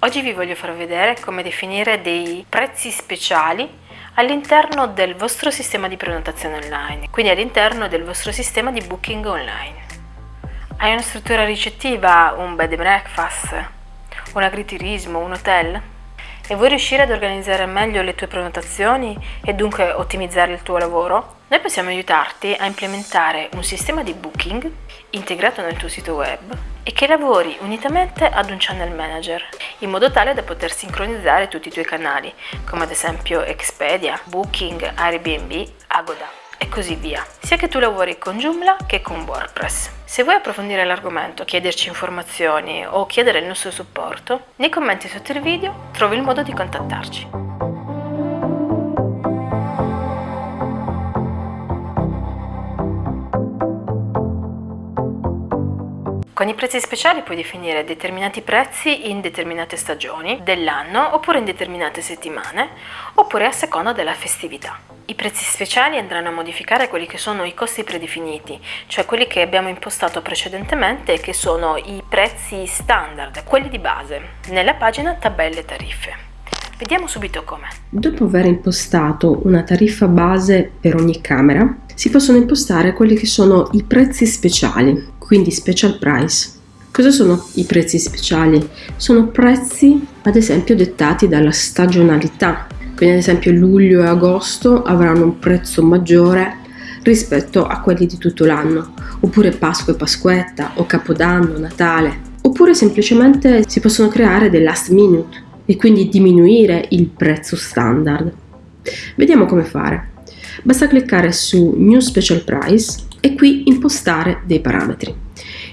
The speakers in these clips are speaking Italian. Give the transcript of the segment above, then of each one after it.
Oggi vi voglio far vedere come definire dei prezzi speciali all'interno del vostro sistema di prenotazione online, quindi all'interno del vostro sistema di booking online. Hai una struttura ricettiva, un bed and breakfast, un agriturismo, un hotel? E vuoi riuscire ad organizzare meglio le tue prenotazioni e dunque ottimizzare il tuo lavoro? Noi possiamo aiutarti a implementare un sistema di booking integrato nel tuo sito web e che lavori unitamente ad un channel manager, in modo tale da poter sincronizzare tutti i tuoi canali, come ad esempio Expedia, Booking, Airbnb, Agoda e così via, sia che tu lavori con Joomla che con WordPress. Se vuoi approfondire l'argomento, chiederci informazioni o chiedere il nostro supporto, nei commenti sotto il video trovi il modo di contattarci. Con i prezzi speciali puoi definire determinati prezzi in determinate stagioni dell'anno oppure in determinate settimane oppure a seconda della festività. I prezzi speciali andranno a modificare quelli che sono i costi predefiniti, cioè quelli che abbiamo impostato precedentemente che sono i prezzi standard, quelli di base, nella pagina tabelle tariffe. Vediamo subito come. Dopo aver impostato una tariffa base per ogni camera, si possono impostare quelli che sono i prezzi speciali, quindi special price. Cosa sono i prezzi speciali? Sono prezzi ad esempio dettati dalla stagionalità, quindi ad esempio luglio e agosto avranno un prezzo maggiore rispetto a quelli di tutto l'anno, oppure Pasqua e Pasquetta o Capodanno, Natale, oppure semplicemente si possono creare dei last minute e quindi diminuire il prezzo standard. Vediamo come fare. Basta cliccare su New Special Price e qui impostare dei parametri.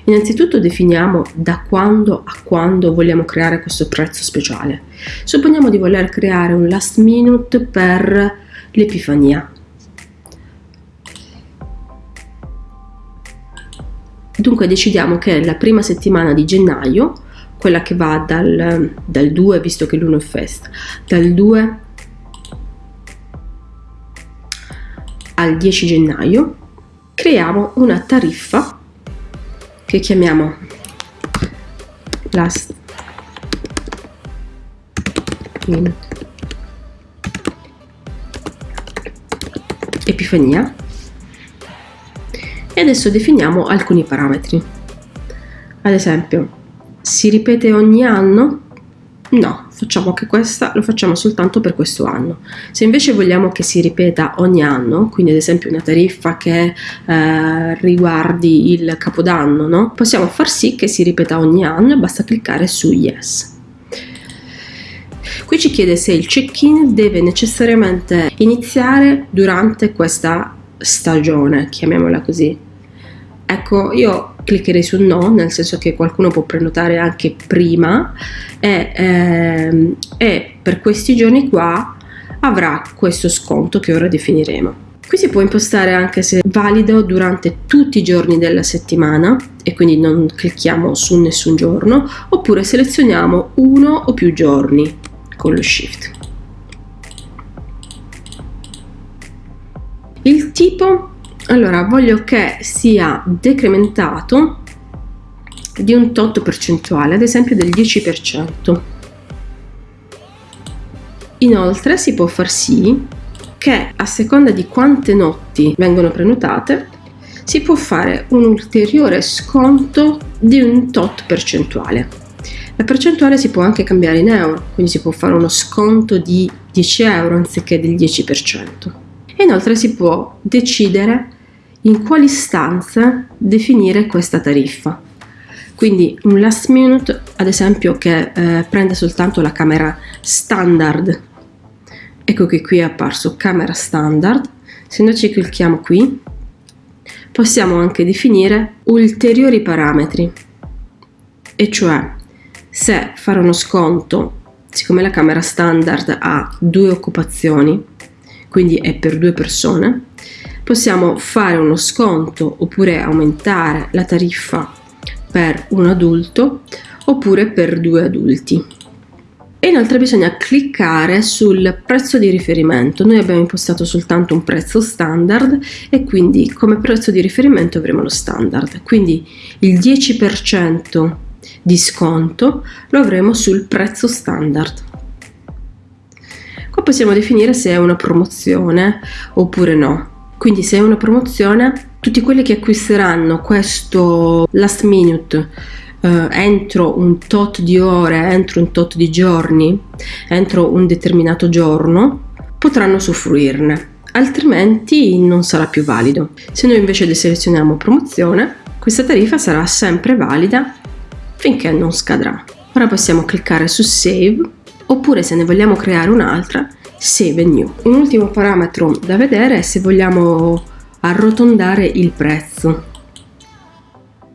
Innanzitutto definiamo da quando a quando vogliamo creare questo prezzo speciale. Supponiamo di voler creare un last minute per l'Epifania. Dunque decidiamo che la prima settimana di gennaio, quella che va dal, dal 2, visto che l'1 è festa, dal 2 al 10 gennaio, creiamo una tariffa che chiamiamo last minute epifania. E adesso definiamo alcuni parametri. Ad esempio si ripete ogni anno? No, facciamo che questa lo facciamo soltanto per questo anno. Se invece vogliamo che si ripeta ogni anno, quindi ad esempio una tariffa che eh, riguardi il capodanno, no? possiamo far sì che si ripeta ogni anno e basta cliccare su Yes. Qui ci chiede se il check-in deve necessariamente iniziare durante questa stagione, chiamiamola così. Ecco, io cliccherei su no, nel senso che qualcuno può prenotare anche prima e, ehm, e per questi giorni qua avrà questo sconto che ora definiremo. Qui si può impostare anche se valido durante tutti i giorni della settimana e quindi non clicchiamo su nessun giorno oppure selezioniamo uno o più giorni con lo shift. Il tipo allora voglio che sia decrementato di un tot percentuale ad esempio del 10% inoltre si può far sì che a seconda di quante notti vengono prenotate si può fare un ulteriore sconto di un tot percentuale. La percentuale si può anche cambiare in euro quindi si può fare uno sconto di 10 euro anziché del 10% e inoltre si può decidere in quali stanze definire questa tariffa. Quindi un last minute, ad esempio, che eh, prende soltanto la camera standard. Ecco che qui è apparso camera standard. Se noi ci clicchiamo qui, possiamo anche definire ulteriori parametri. E cioè, se fare uno sconto, siccome la camera standard ha due occupazioni, quindi è per due persone, possiamo fare uno sconto oppure aumentare la tariffa per un adulto oppure per due adulti. E inoltre bisogna cliccare sul prezzo di riferimento. Noi abbiamo impostato soltanto un prezzo standard e quindi come prezzo di riferimento avremo lo standard. Quindi il 10% di sconto lo avremo sul prezzo standard. Qua possiamo definire se è una promozione oppure no. Quindi se è una promozione, tutti quelli che acquisteranno questo last minute eh, entro un tot di ore, entro un tot di giorni, entro un determinato giorno, potranno usufruirne, altrimenti non sarà più valido. Se noi invece deselezioniamo promozione, questa tariffa sarà sempre valida finché non scadrà. Ora possiamo cliccare su Save oppure se ne vogliamo creare un'altra, Save and New. Un ultimo parametro da vedere è se vogliamo arrotondare il prezzo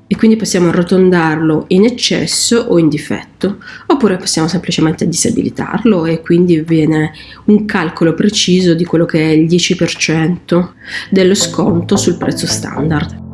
e quindi possiamo arrotondarlo in eccesso o in difetto oppure possiamo semplicemente disabilitarlo e quindi viene un calcolo preciso di quello che è il 10% dello sconto sul prezzo standard.